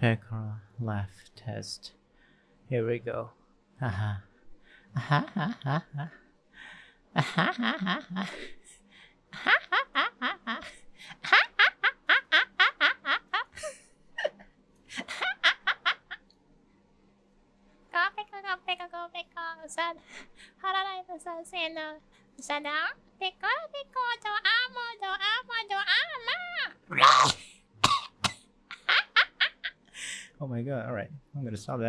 Pekora laugh test. Here we go. Haha. Aha. Aha. Aha. Aha. Aha. Aha. Go Oh my god, alright. I'm gonna stop that.